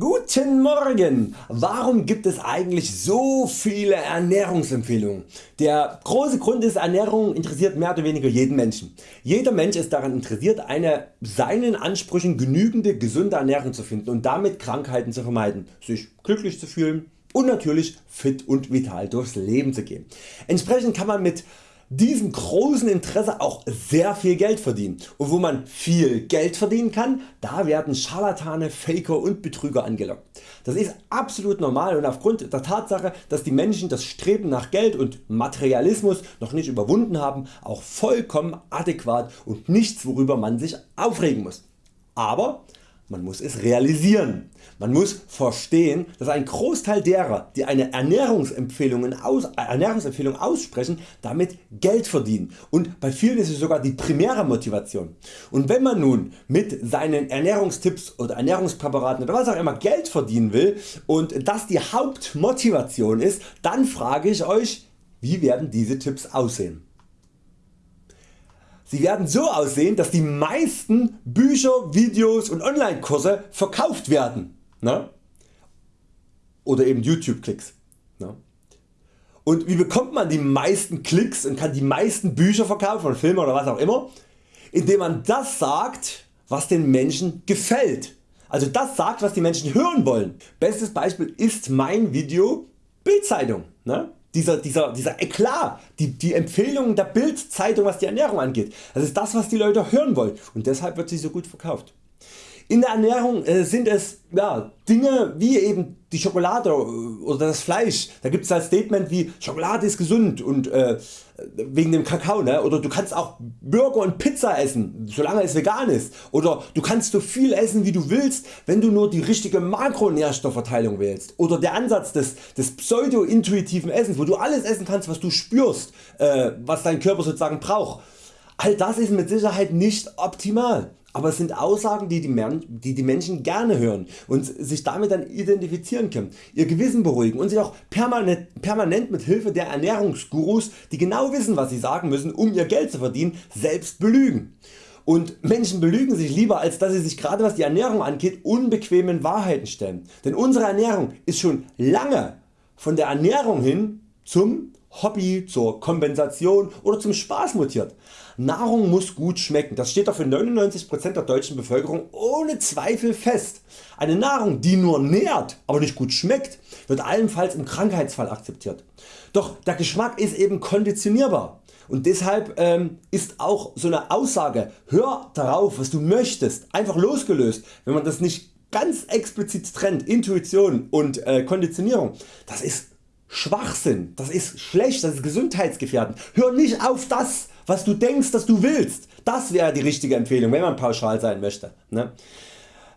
Guten Morgen! Warum gibt es eigentlich so viele Ernährungsempfehlungen? Der große Grund ist Ernährung interessiert mehr oder weniger jeden Menschen. Jeder Mensch ist daran interessiert eine seinen Ansprüchen genügende gesunde Ernährung zu finden und damit Krankheiten zu vermeiden, sich glücklich zu fühlen und natürlich fit und vital durchs Leben zu gehen. Entsprechend kann man mit diesem großen Interesse auch sehr viel Geld verdienen und wo man viel Geld verdienen kann, da werden Scharlatane, Faker und Betrüger angelockt. Das ist absolut normal und aufgrund der Tatsache dass die Menschen das Streben nach Geld und Materialismus noch nicht überwunden haben auch vollkommen adäquat und nichts worüber man sich aufregen muss. Aber man muss es realisieren. Man muss verstehen, dass ein Großteil derer, die eine Ernährungsempfehlung, aus, Ernährungsempfehlung aussprechen, damit Geld verdienen und bei vielen ist es sogar die primäre Motivation. Und wenn man nun mit seinen Ernährungstipps oder Ernährungspräparaten oder was auch immer Geld verdienen will und das die Hauptmotivation ist, dann frage ich Euch, wie werden diese Tipps aussehen? Sie werden so aussehen dass die meisten Bücher, Videos und Online-Kurse verkauft werden ne? oder eben YouTube Klicks. Ne? Und wie bekommt man die meisten Klicks und kann die meisten Bücher verkaufen und Filme oder was auch immer? Indem man das sagt was den Menschen gefällt. Also das sagt was die Menschen hören wollen. Bestes Beispiel ist mein Video Bildzeitung. Ne? Dieser, dieser, dieser Eklat, die, die Empfehlungen der Bildzeitung was die Ernährung angeht. Das ist das was die Leute hören wollen und deshalb wird sie so gut verkauft. In der Ernährung äh, sind es ja, Dinge wie eben die Schokolade oder das Fleisch. Da gibt es ein Statement wie Schokolade ist gesund und äh, wegen dem Kakao ne? oder du kannst auch Burger und Pizza essen solange es vegan ist oder du kannst so viel essen wie du willst wenn du nur die richtige Makronährstoffverteilung wählst oder der Ansatz des, des pseudo-intuitiven Essens wo du alles essen kannst was du spürst äh, was dein Körper sozusagen braucht. All das ist mit Sicherheit nicht optimal aber es sind Aussagen die die, Menschen gerne hören und sich damit dann identifizieren können, ihr Gewissen beruhigen und sich auch permanent, permanent mit Hilfe der Ernährungsgurus die genau wissen was sie sagen müssen um ihr Geld zu verdienen selbst belügen. Und Menschen belügen sich lieber als dass sie sich gerade was die Ernährung angeht unbequemen Wahrheiten stellen. Denn unsere Ernährung ist schon lange von der Ernährung hin zum Hobby, zur Kompensation oder zum Spaß mutiert. Nahrung muss gut schmecken, das steht doch für 99% der deutschen Bevölkerung ohne Zweifel fest. Eine Nahrung die nur nährt, aber nicht gut schmeckt wird allenfalls im Krankheitsfall akzeptiert. Doch der Geschmack ist eben konditionierbar und deshalb ähm, ist auch so eine Aussage hör darauf was du möchtest einfach losgelöst wenn man das nicht ganz explizit trennt Intuition und äh, Konditionierung das ist Schwachsinn, das ist schlecht, das ist gesundheitsgefährdend. Hör nicht auf das was du denkst dass du willst. Das wäre die richtige Empfehlung wenn man pauschal sein möchte. Ne?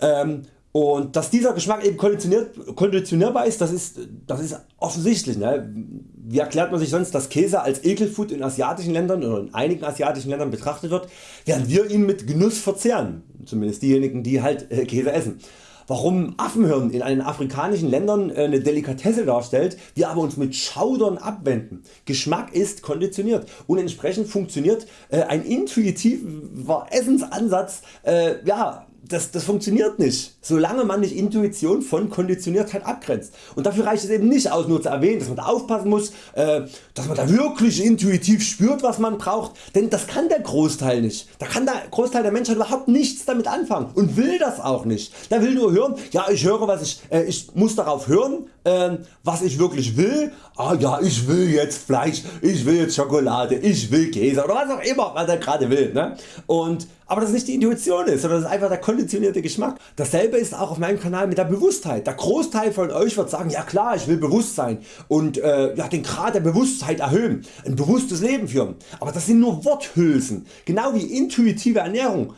Ähm, und dass dieser Geschmack eben konditionierbar ist, das ist, das ist offensichtlich. Ne? Wie erklärt man sich sonst, dass Käse als Ekelfood in asiatischen Ländern oder in einigen asiatischen Ländern betrachtet wird, während wir ihn mit Genuss verzehren, zumindest diejenigen die halt äh, Käse essen warum Affenhirn in einen afrikanischen Ländern äh, eine Delikatesse darstellt, wir aber uns mit Schaudern abwenden. Geschmack ist konditioniert und entsprechend funktioniert äh, ein intuitiver Essensansatz äh, ja, das, das funktioniert nicht, solange man nicht Intuition von Konditioniertheit abgrenzt. Und dafür reicht es eben nicht aus nur zu erwähnen, dass man da aufpassen muss, äh, dass man da wirklich intuitiv spürt was man braucht, denn das kann der Großteil nicht. Da kann der Großteil der Menschheit überhaupt nichts damit anfangen und will das auch nicht. Der will nur hören, ja ich höre was ich, äh, ich muss darauf hören äh, was ich wirklich will, ah ja ich will jetzt Fleisch, ich will jetzt Schokolade, ich will Käse oder was auch immer was er gerade will. Ne? Und aber das nicht die Intuition ist, sondern das ist einfach der konditionierte Geschmack. Dasselbe ist auch auf meinem Kanal mit der Bewusstheit. Der Großteil von Euch wird sagen, ja klar ich will bewusst sein und äh, ja, den Grad der Bewusstheit erhöhen, ein bewusstes Leben führen. Aber das sind nur Worthülsen, genau wie intuitive Ernährung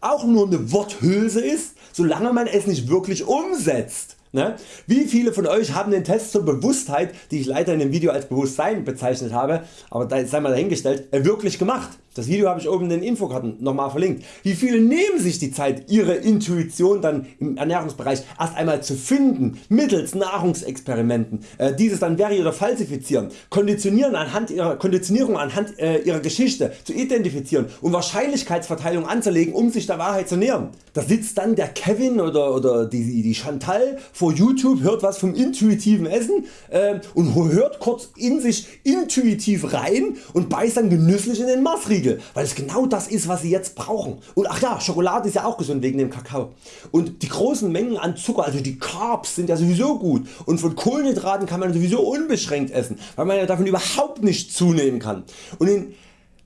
auch nur eine Worthülse ist, solange man es nicht wirklich umsetzt. Ne? Wie viele von Euch haben den Test zur Bewusstheit, die ich leider in dem Video als Bewusstsein bezeichnet habe, aber da sei mal dahingestellt, wirklich gemacht? Das Video habe ich oben in den Infokarten nochmal verlinkt. Wie viele nehmen sich die Zeit ihre Intuition dann im Ernährungsbereich erst einmal zu finden mittels Nahrungsexperimenten, äh, dieses dann verifizieren oder falsifizieren, Konditionieren anhand ihrer, Konditionierung anhand äh, ihrer Geschichte zu identifizieren und Wahrscheinlichkeitsverteilung anzulegen um sich der Wahrheit zu nähern. Da sitzt dann der Kevin oder, oder die, die Chantal vor YouTube, hört was vom intuitiven Essen äh, und hört kurz in sich intuitiv rein und beißt dann genüsslich in den Maßriegel, weil es genau das ist was sie jetzt brauchen. Und ach ja, Schokolade ist ja auch gesund wegen dem Kakao. Und die großen Mengen an Zucker, also die Carbs sind ja sowieso gut und von Kohlenhydraten kann man sowieso unbeschränkt essen, weil man ja davon überhaupt nicht zunehmen kann. Und in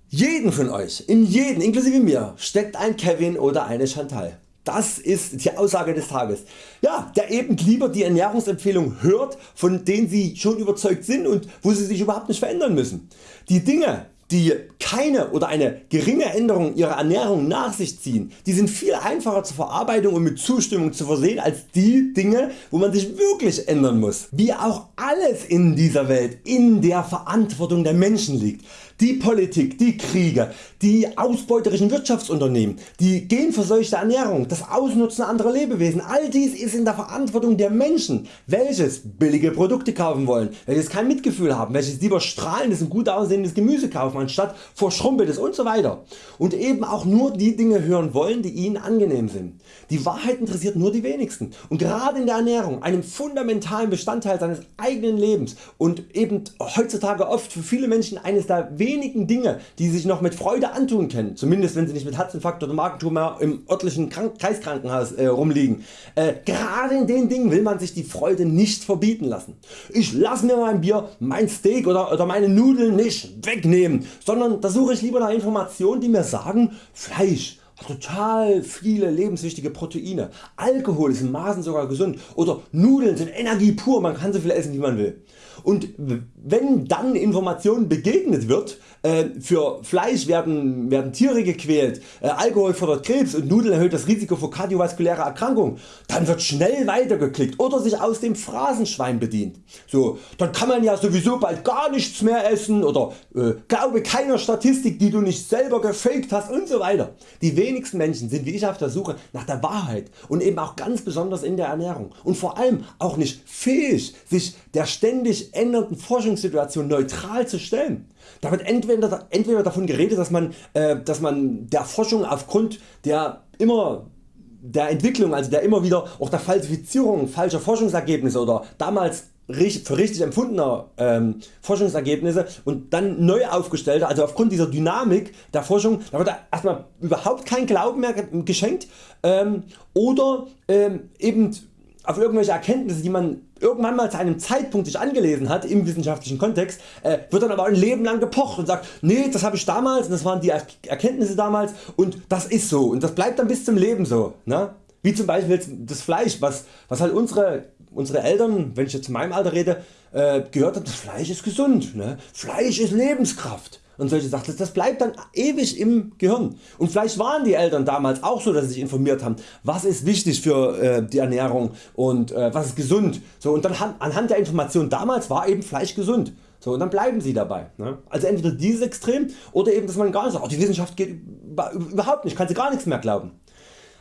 jeden von Euch, in jeden inklusive mir steckt ein Kevin oder eine Chantal. Das ist die Aussage des Tages. Ja, der eben lieber die Ernährungsempfehlung hört, von denen Sie schon überzeugt sind und wo Sie sich überhaupt nicht verändern müssen. Die Dinge, die keine oder eine geringe Änderung ihrer Ernährung nach sich ziehen, die sind viel einfacher zur Verarbeitung und mit Zustimmung zu versehen als die Dinge wo man sich wirklich ändern muss. Wie auch alles in dieser Welt in der Verantwortung der Menschen liegt die Politik, die Kriege, die ausbeuterischen Wirtschaftsunternehmen, die genverseuchte Ernährung, das Ausnutzen anderer Lebewesen, all dies ist in der Verantwortung der Menschen, welches billige Produkte kaufen wollen, welches kein Mitgefühl haben, welches lieber strahlendes und gut aussehendes Gemüse kaufen anstatt verschrumpeltes und so weiter und eben auch nur die Dinge hören wollen die ihnen angenehm sind. Die Wahrheit interessiert nur die wenigsten und gerade in der Ernährung, einem fundamentalen Bestandteil seines eigenen Lebens und eben heutzutage oft für viele Menschen eines der wenigen Dinge die sich noch mit Freude antun können, zumindest wenn sie nicht mit Herzinfarkt oder Magentumor im örtlichen Krank Kreiskrankenhaus äh, rumliegen. Äh, gerade in den Dingen will man sich die Freude nicht verbieten lassen. Ich lasse mir mein Bier, mein Steak oder, oder meine Nudeln nicht wegnehmen, sondern da suche ich lieber nach Informationen die mir sagen Fleisch total viele lebenswichtige Proteine, Alkohol ist in Maßen sogar gesund oder Nudeln sind Energie pur, man kann so viel essen wie man will. Und wenn dann Informationen begegnet wird, äh, für Fleisch werden, werden Tiere gequält, äh, Alkohol fördert Krebs und Nudeln erhöht das Risiko für kardiovaskuläre Erkrankungen, dann wird schnell weitergeklickt oder sich aus dem Phrasenschwein bedient. So, dann kann man ja sowieso bald gar nichts mehr essen oder äh, glaube keiner Statistik die du nicht selber gefaked hast und so weiter. Die wenigsten Menschen sind wie ich auf der Suche nach der Wahrheit und eben auch ganz besonders in der Ernährung und vor allem auch nicht fähig sich der ständig ändernden Forschungssituation neutral zu stellen. Da wird entweder, entweder davon geredet dass man, äh, dass man der Forschung aufgrund der immer der Entwicklung, also der immer wieder auch der Falsifizierung falscher Forschungsergebnisse oder damals für richtig empfundener ähm, Forschungsergebnisse und dann neu aufgestellte, also aufgrund dieser Dynamik der Forschung, da wird erstmal überhaupt kein Glauben mehr geschenkt ähm, oder ähm, eben auf irgendwelche Erkenntnisse die man irgendwann mal zu einem Zeitpunkt sich angelesen hat im wissenschaftlichen Kontext, äh, wird dann aber ein Leben lang gepocht und sagt nee das habe ich damals und das waren die Erkenntnisse damals und das ist so und das bleibt dann bis zum Leben so. Ne? Wie zum Beispiel das Fleisch was, was halt unsere, unsere Eltern, wenn ich jetzt zu meinem Alter rede, äh, gehört haben, das Fleisch ist gesund, ne? Fleisch ist Lebenskraft und solche Sachen. Das bleibt dann ewig im Gehirn. Und vielleicht waren die Eltern damals auch so, dass sie sich informiert haben, was ist wichtig für äh, die Ernährung und äh, was ist gesund. So, und dann anhand der Information damals war eben Fleisch gesund. So, und dann bleiben sie dabei. Ne? Also entweder dieses Extrem oder eben dass man gar nicht sagt, oh, die Wissenschaft geht überhaupt nicht, kann sie gar nichts mehr glauben.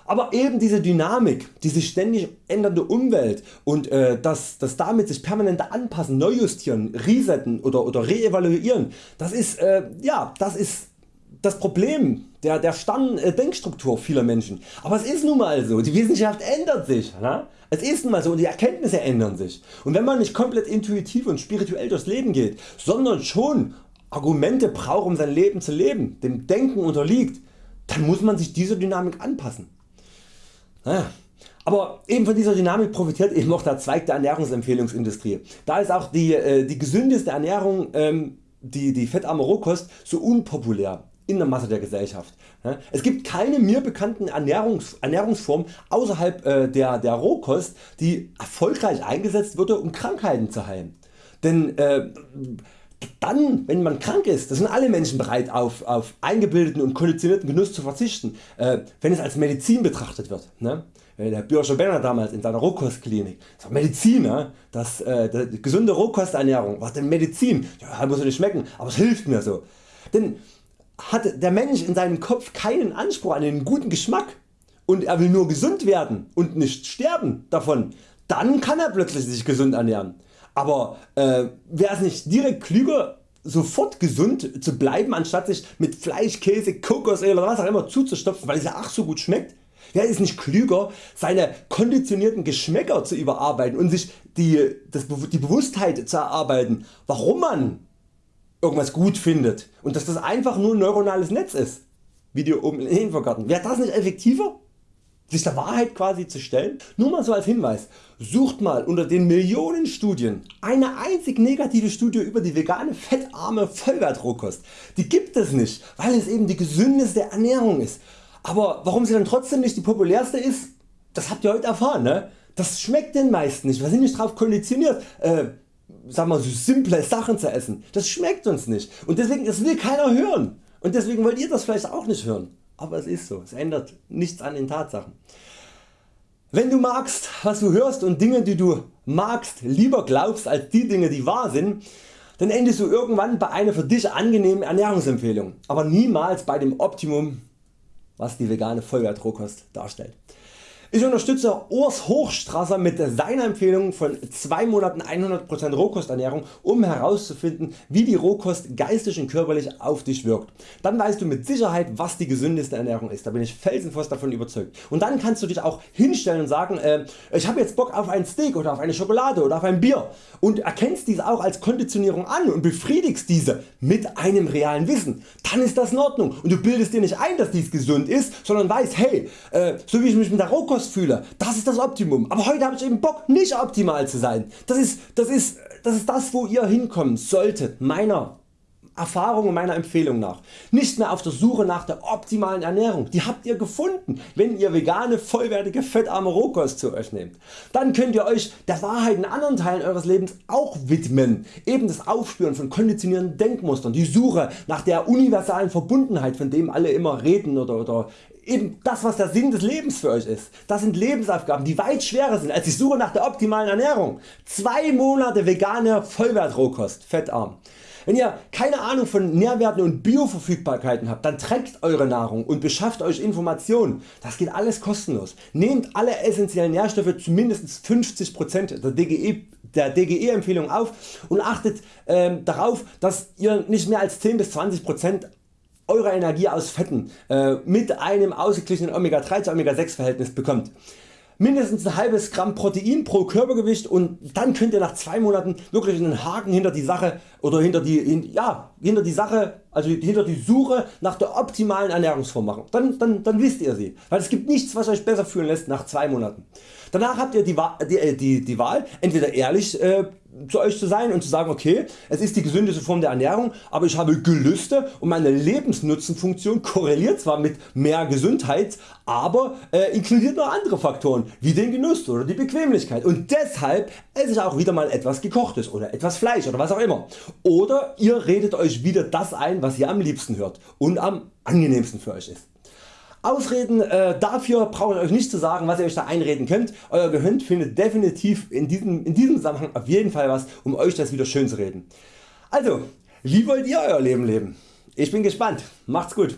Aber eben diese Dynamik, diese ständig ändernde Umwelt und äh, das, das damit sich permanente anpassen, neu justieren, resetten oder, oder reevaluieren, das ist, äh, ja, das ist das Problem der, der Stammdenkstruktur vieler Menschen. Aber es ist nun mal so, die Wissenschaft ändert sich. Ne? Es ist nun mal so und die Erkenntnisse ändern sich. Und wenn man nicht komplett intuitiv und spirituell durchs Leben geht, sondern schon Argumente braucht um sein Leben zu leben, dem Denken unterliegt, dann muss man sich dieser Dynamik anpassen. Aber eben von dieser Dynamik profitiert eben auch der Zweig der Ernährungsempfehlungsindustrie. Da ist auch die, äh, die gesündeste Ernährung, ähm, die, die fettarme Rohkost, so unpopulär in der Masse der Gesellschaft. Es gibt keine mir bekannten Ernährungs Ernährungsform außerhalb äh, der, der Rohkost die erfolgreich eingesetzt wurde um Krankheiten zu heilen. Denn äh, dann wenn man krank ist, das sind alle Menschen bereit auf, auf eingebildeten und konditionierten Genuss zu verzichten, äh, wenn es als Medizin betrachtet wird. Ne? Äh, der Bürger Benner damals in seiner Rohkostklinik, das war Medizin, ne? das, äh, die gesunde Rohkosternährung war denn Medizin, ja, muss nicht schmecken, aber es hilft mir so. Denn hat der Mensch in seinem Kopf keinen Anspruch an einen guten Geschmack und er will nur gesund werden und nicht sterben davon, dann kann er plötzlich sich gesund ernähren. Aber äh, wäre es nicht direkt klüger sofort gesund zu bleiben anstatt sich mit Fleisch, Käse, Kokosöl oder was auch immer zuzustopfen weil es ja ach so gut schmeckt? Wäre es nicht klüger seine konditionierten Geschmäcker zu überarbeiten und sich die, das, die Bewusstheit zu erarbeiten warum man irgendwas gut findet und dass das einfach nur ein neuronales Netz ist, dir oben im Infogarten. Wäre das nicht effektiver? Sich der Wahrheit quasi zu stellen? Nur mal so als Hinweis, sucht mal unter den Millionen Studien eine einzig negative Studie über die vegane fettarme Vollwertrohkost. Die gibt es nicht, weil es eben die gesündeste Ernährung ist. Aber warum sie dann trotzdem nicht die populärste ist, das habt ihr heute erfahren. Ne? Das schmeckt den meisten nicht, wir sind nicht darauf konditioniert. Äh, sag mal, so simple Sachen zu essen. Das schmeckt uns nicht und deswegen das will keiner hören und deswegen wollt ihr das vielleicht auch nicht hören aber es ist so, es ändert nichts an den Tatsachen. Wenn du magst was du hörst und Dinge die du magst lieber glaubst als die Dinge die wahr sind, dann endest du irgendwann bei einer für dich angenehmen Ernährungsempfehlung, aber niemals bei dem Optimum was die vegane Vollwertrohkost darstellt. Ich unterstütze Urs Hochstrasser mit seiner Empfehlung von 2 Monaten 100% Rohkosternährung um herauszufinden wie die Rohkost geistig und körperlich auf dich wirkt. Dann weißt du mit Sicherheit was die gesündeste Ernährung ist, da bin ich felsenfest davon überzeugt. Und dann kannst du dich auch hinstellen und sagen äh, ich habe jetzt Bock auf ein Steak oder auf eine Schokolade oder auf ein Bier und erkennst diese auch als Konditionierung an und befriedigst diese mit einem realen Wissen. Dann ist das in Ordnung und du bildest dir nicht ein dass dies gesund ist, sondern weißt hey, äh, so wie ich mich mit der Rohkost Lust fühle, das ist das Optimum. Aber heute habe ich eben Bock nicht optimal zu sein. Das ist, das ist, das ist das wo ihr hinkommen solltet meiner Erfahrung und meiner Empfehlung nach. Nicht mehr auf der Suche nach der optimalen Ernährung, die habt ihr gefunden wenn ihr vegane vollwertige fettarme Rohkost zu Euch nehmt. Dann könnt ihr Euch der Wahrheit in anderen Teilen Eures Lebens auch widmen, eben das Aufspüren von konditionierenden Denkmustern, die Suche nach der universalen Verbundenheit von dem alle immer reden oder, oder eben das was der Sinn des Lebens für Euch ist. Das sind Lebensaufgaben die weit schwerer sind als die Suche nach der optimalen Ernährung. Zwei Monate vegane Vollwertrohkost, fettarm. Wenn ihr keine Ahnung von Nährwerten und Bioverfügbarkeiten habt, dann trackt Eure Nahrung und beschafft Euch Informationen. Das geht alles kostenlos. Nehmt alle essentiellen Nährstoffe zu mindestens 50% der DGE der DGE Empfehlung auf und achtet äh, darauf dass ihr nicht mehr als 10 bis 20% eurer Energie aus Fetten äh, mit einem ausgeglichenen Omega 3 zu Omega 6 Verhältnis bekommt mindestens ein halbes Gramm Protein pro Körpergewicht und dann könnt ihr nach 2 Monaten wirklich einen Haken hinter die Sache oder hinter die, ja, hinter die Sache also hinter die Suche nach der optimalen Ernährungsform machen. Dann, dann, dann wisst ihr sie, weil es gibt nichts was Euch besser fühlen lässt nach 2 Monaten. Danach habt ihr die, die, äh, die, die Wahl entweder ehrlich äh, zu Euch zu sein und zu sagen okay es ist die gesündeste Form der Ernährung aber ich habe Gelüste und meine Lebensnutzenfunktion korreliert zwar mit mehr Gesundheit, aber äh, inkludiert noch andere Faktoren wie den Genuss oder die Bequemlichkeit und deshalb esse ich auch wieder mal etwas gekochtes oder etwas Fleisch oder was auch immer. Oder ihr redet Euch wieder das ein was ihr am liebsten hört und am angenehmsten für Euch ist. Ausreden äh, dafür brauche ich Euch nicht zu sagen was ihr Euch da einreden könnt. Euer Gehirn findet definitiv in diesem, in diesem Zusammenhang auf jeden Fall was um Euch das wieder schön zu reden. Also wie wollt ihr Euer Leben leben? Ich bin gespannt. Macht's gut.